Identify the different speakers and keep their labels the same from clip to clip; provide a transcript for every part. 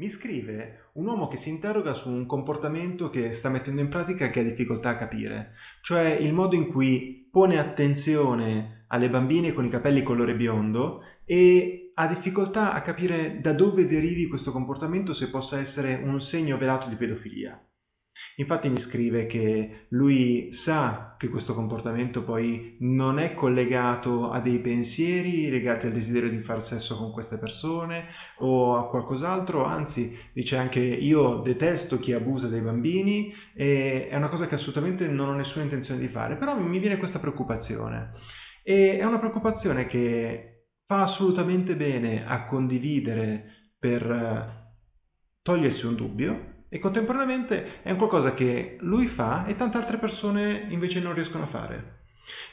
Speaker 1: Mi scrive un uomo che si interroga su un comportamento che sta mettendo in pratica e che ha difficoltà a capire, cioè il modo in cui pone attenzione alle bambine con i capelli colore biondo e ha difficoltà a capire da dove derivi questo comportamento se possa essere un segno velato di pedofilia. Infatti mi scrive che lui sa che questo comportamento poi non è collegato a dei pensieri legati al desiderio di far sesso con queste persone o a qualcos'altro, anzi dice anche io detesto chi abusa dei bambini e è una cosa che assolutamente non ho nessuna intenzione di fare, però mi viene questa preoccupazione. E è una preoccupazione che fa assolutamente bene a condividere per eh, togliersi un dubbio e contemporaneamente è un qualcosa che lui fa e tante altre persone invece non riescono a fare.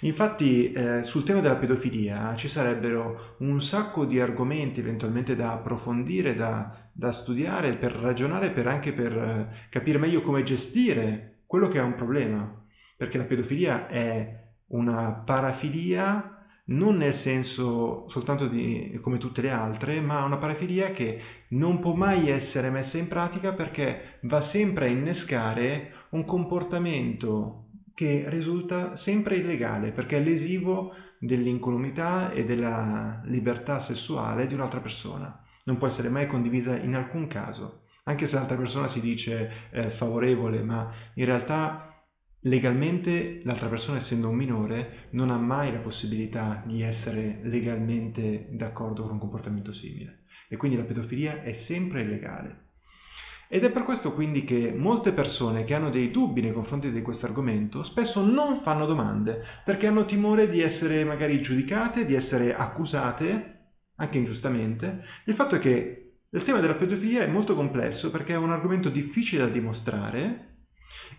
Speaker 1: Infatti eh, sul tema della pedofilia ci sarebbero un sacco di argomenti eventualmente da approfondire, da, da studiare, per ragionare, per anche per eh, capire meglio come gestire quello che è un problema, perché la pedofilia è una parafilia non nel senso soltanto di, come tutte le altre, ma una parafilia che non può mai essere messa in pratica perché va sempre a innescare un comportamento che risulta sempre illegale perché è lesivo dell'incolumità e della libertà sessuale di un'altra persona. Non può essere mai condivisa in alcun caso, anche se l'altra persona si dice eh, favorevole, ma in realtà legalmente l'altra persona essendo un minore non ha mai la possibilità di essere legalmente d'accordo con un comportamento simile e quindi la pedofilia è sempre illegale. Ed è per questo quindi che molte persone che hanno dei dubbi nei confronti di questo argomento spesso non fanno domande perché hanno timore di essere magari giudicate, di essere accusate, anche ingiustamente. Il fatto è che il tema della pedofilia è molto complesso perché è un argomento difficile da dimostrare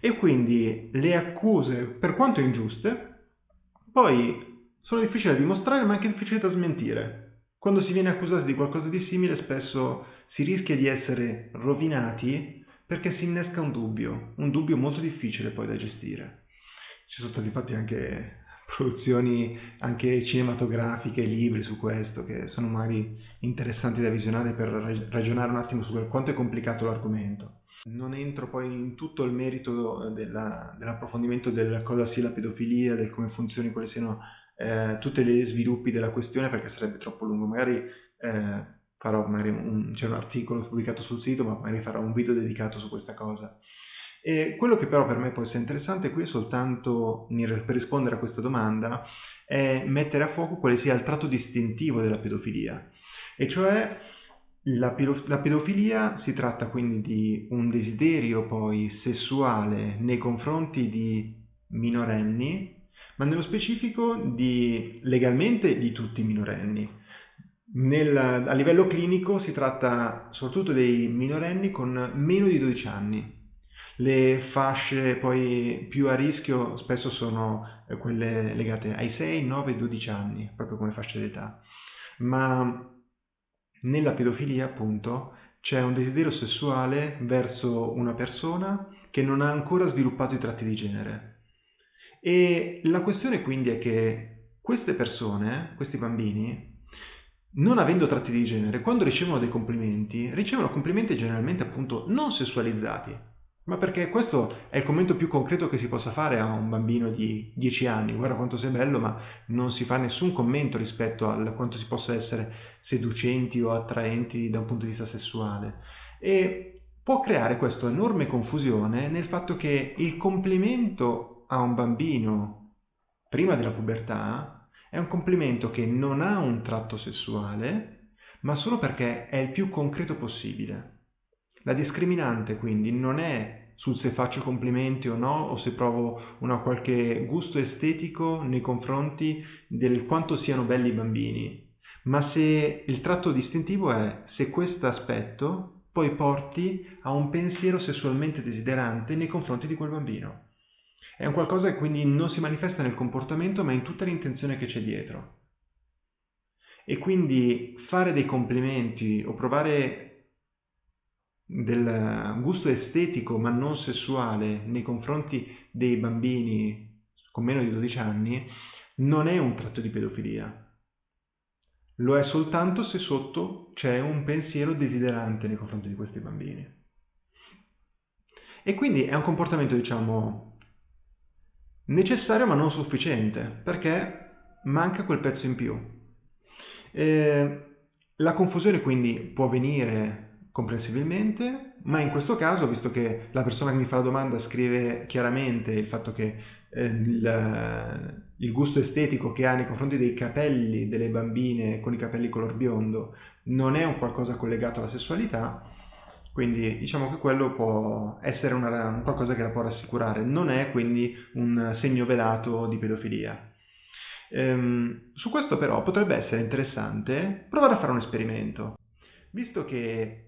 Speaker 1: e quindi le accuse, per quanto ingiuste, poi sono difficili da dimostrare ma anche difficili da smentire. Quando si viene accusati di qualcosa di simile spesso si rischia di essere rovinati perché si innesca un dubbio, un dubbio molto difficile poi da gestire. Ci sono stati fatti anche produzioni anche cinematografiche, libri su questo, che sono magari interessanti da visionare per ragionare un attimo su quanto è complicato l'argomento. Non entro poi in tutto il merito della, dell'approfondimento del cosa sia la pedofilia, del come funzioni, quali siano eh, tutti gli sviluppi della questione perché sarebbe troppo lungo. Magari eh, farò magari un, c'è un articolo pubblicato sul sito, ma magari farò un video dedicato su questa cosa. E quello che però per me può essere interessante qui è soltanto per rispondere a questa domanda è mettere a fuoco quale sia il tratto distintivo della pedofilia, e cioè la, la, pedofilia si tratta quindi di un desiderio poi sessuale nei confronti di minorenni, ma nello specifico di, legalmente di tutti i minorenni. Nel, a livello clinico si tratta soprattutto dei minorenni con meno di 12 anni. Le fasce poi più a rischio spesso sono eh, quelle legate ai 6, 9, 12 anni, proprio come fascia d'età. Ma nella pedofilia, appunto, c'è un desiderio sessuale verso una persona che non ha ancora sviluppato i tratti di genere. E la questione quindi è che queste persone, questi bambini, non avendo tratti di genere, quando ricevono dei complimenti, ricevono complimenti generalmente appunto non sessualizzati, ma perché questo è il commento più concreto che si possa fare a un bambino di 10 anni, guarda quanto sei bello, ma non si fa nessun commento rispetto a quanto si possa essere seducenti o attraenti da un punto di vista sessuale. E può creare questa enorme confusione nel fatto che il complimento a un bambino prima della pubertà è un complimento che non ha un tratto sessuale, ma solo perché è il più concreto possibile. La discriminante quindi non è sul se faccio complimenti o no o se provo una qualche gusto estetico nei confronti del quanto siano belli i bambini, ma se il tratto distintivo è se questo aspetto poi porti a un pensiero sessualmente desiderante nei confronti di quel bambino. È un qualcosa che quindi non si manifesta nel comportamento ma in tutta l'intenzione che c'è dietro. E quindi fare dei complimenti o provare del gusto estetico ma non sessuale nei confronti dei bambini con meno di 12 anni non è un tratto di pedofilia. lo è soltanto se sotto c'è un pensiero desiderante nei confronti di questi bambini. E quindi è un comportamento, diciamo, necessario ma non sufficiente, perché manca quel pezzo in più. Eh, la confusione quindi può venire comprensibilmente, ma in questo caso, visto che la persona che mi fa la domanda scrive chiaramente il fatto che eh, il, il, gusto estetico che ha nei confronti dei capelli delle bambine con i capelli color biondo non è un qualcosa collegato alla sessualità, quindi diciamo che quello può essere una, un qualcosa che la può rassicurare, non è quindi un segno velato di pedofilia. Ehm, su questo però potrebbe essere interessante provare a fare un esperimento, visto che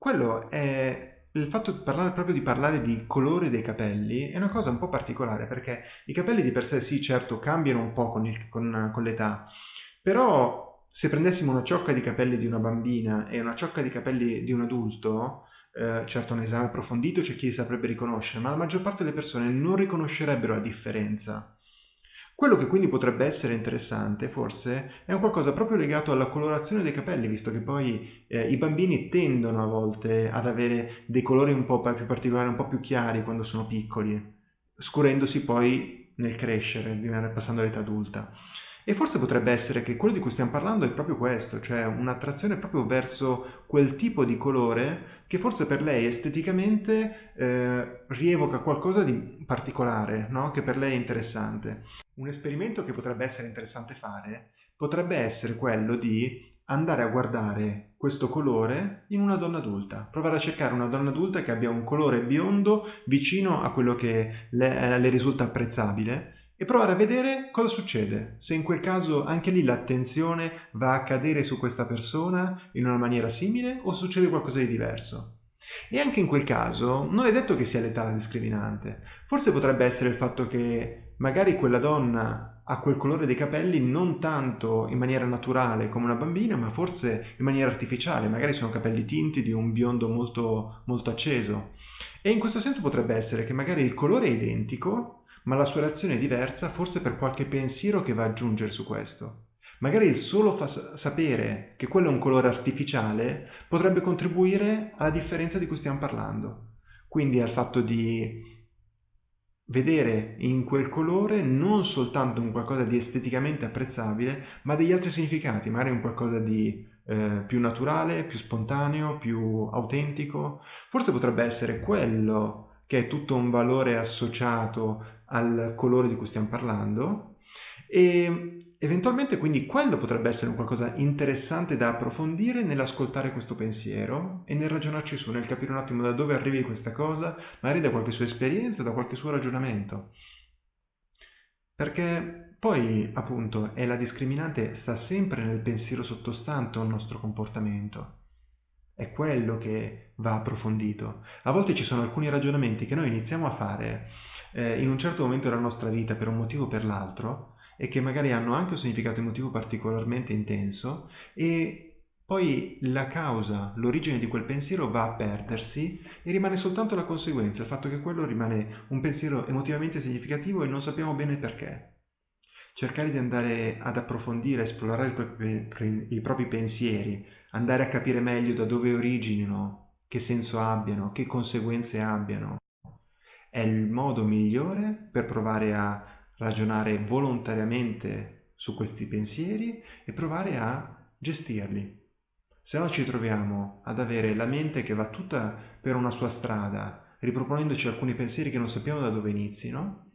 Speaker 1: quello è il fatto di parlare, proprio di parlare di colore dei capelli è una cosa un po' particolare perché i capelli di per sé sì certo cambiano un po' con, il, con, con l'età, però se prendessimo una ciocca di capelli di una bambina e una ciocca di capelli di un adulto, eh, certo un esame approfondito c'è chi saprebbe riconoscere, ma la maggior parte delle persone non riconoscerebbero la differenza. Quello che quindi potrebbe essere interessante, forse, è un qualcosa proprio legato alla colorazione dei capelli, visto che poi eh, i bambini tendono a volte ad avere dei colori un po' più particolari, un po' più chiari quando sono piccoli, scurendosi poi nel crescere, passando all'età adulta. E forse potrebbe essere che quello di cui stiamo parlando è proprio questo, cioè un'attrazione proprio verso quel tipo di colore che forse per lei esteticamente eh, rievoca qualcosa di particolare, no? che per lei è interessante. Un esperimento che potrebbe essere interessante fare potrebbe essere quello di andare a guardare questo colore in una donna adulta, provare a cercare una donna adulta che abbia un colore biondo vicino a quello che le, le risulta apprezzabile e provare a vedere cosa succede, se in quel caso anche lì l'attenzione va a cadere su questa persona in una maniera simile o succede qualcosa di diverso. E anche in quel caso non è detto che sia l'età discriminante, forse potrebbe essere il fatto che magari quella donna ha quel colore dei capelli non tanto in maniera naturale come una bambina, ma forse in maniera artificiale, magari sono capelli tinti di un biondo molto, molto acceso. E in questo senso potrebbe essere che magari il colore è identico, ma la sua reazione è diversa forse per qualche pensiero che va ad aggiungere su questo. Magari il solo sapere che quello è un colore artificiale potrebbe contribuire alla differenza di cui stiamo parlando. Quindi al fatto di vedere in quel colore non soltanto un qualcosa di esteticamente apprezzabile, ma degli altri significati, magari un qualcosa di eh, più naturale, più spontaneo, più autentico. Forse potrebbe essere quello che è tutto un valore associato al colore di cui stiamo parlando e eventualmente quindi quello potrebbe essere un qualcosa interessante da approfondire nell'ascoltare questo pensiero e nel ragionarci su, nel capire un attimo da dove arrivi questa cosa, magari da qualche sua esperienza, da qualche suo ragionamento. Perché poi, appunto, è la discriminante sta sempre nel pensiero sottostante al nostro comportamento. È quello che va approfondito. A volte ci sono alcuni ragionamenti che noi iniziamo a fare eh, in un certo momento della nostra vita per un motivo o per l'altro e che magari hanno anche un significato emotivo particolarmente intenso e poi la causa, l'origine di quel pensiero va a perdersi e rimane soltanto la conseguenza, il fatto che quello rimane un pensiero emotivamente significativo e non sappiamo bene perché. Cercare di andare ad approfondire, esplorare i propri, i propri pensieri, andare a capire meglio da dove originino, che senso abbiano, che conseguenze abbiano, è il modo migliore per provare a ragionare volontariamente su questi pensieri e provare a gestirli. Se no ci troviamo ad avere la mente che va tutta per una sua strada, riproponendoci alcuni pensieri che non sappiamo da dove inizino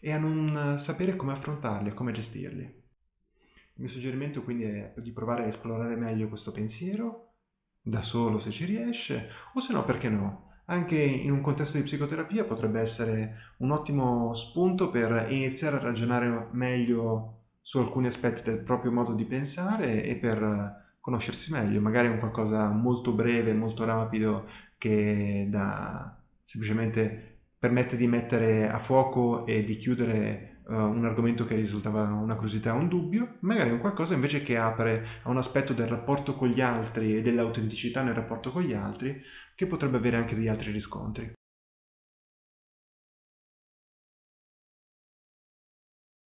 Speaker 1: e a non sapere come affrontarli e come gestirli. Il mio suggerimento quindi è di provare a esplorare meglio questo pensiero, da solo se ci riesce, o se no perché no, anche in un contesto di psicoterapia potrebbe essere un ottimo spunto per iniziare a ragionare meglio su alcuni aspetti del proprio modo di pensare e per conoscersi meglio, magari un qualcosa molto breve, molto rapido che da, semplicemente permette di mettere a fuoco e di chiudere uh, un argomento che risultava una curiosità o un dubbio, magari un qualcosa invece che apre a un aspetto del rapporto con gli altri e dell'autenticità nel rapporto con gli altri che potrebbe avere anche degli altri riscontri.